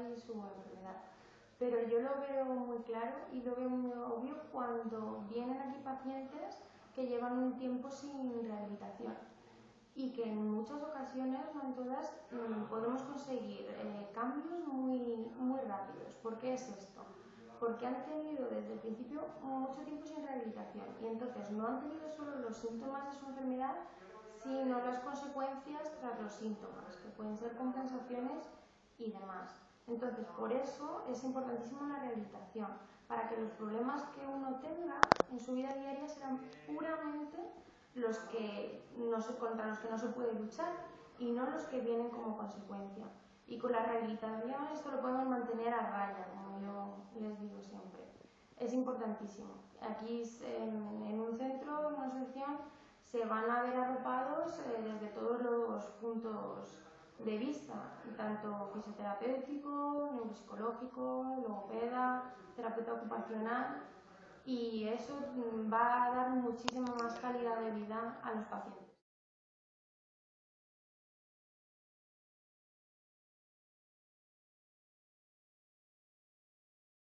vida y su enfermedad. Pero yo lo veo muy claro y lo veo muy obvio cuando vienen aquí pacientes que llevan un tiempo sin rehabilitación y que en muchas ocasiones, no en todas, mm, podemos conseguir eh, cambios muy, muy rápidos. ¿Por qué es esto? Porque han tenido desde el principio mucho tiempo sin rehabilitación y entonces no han tenido solo los síntomas de su enfermedad, sino las consecuencias tras los síntomas, que pueden ser compensaciones y demás. Entonces, por eso es importantísimo la rehabilitación, para que los problemas que uno tenga en su vida diaria sean puramente los que no contra los que no se puede luchar y no los que vienen como consecuencia. Y con la rehabilitación esto lo podemos mantener a raya, como yo les digo siempre. Es importantísimo. Aquí en, un centro, en una asociación, se van a ver arropados eh, desde todos los puntos de vista, tanto fisioterapéutico, neuropsicológico, logopeda, terapeuta ocupacional, y eso va a dar muchísima más calidad de vida a los pacientes.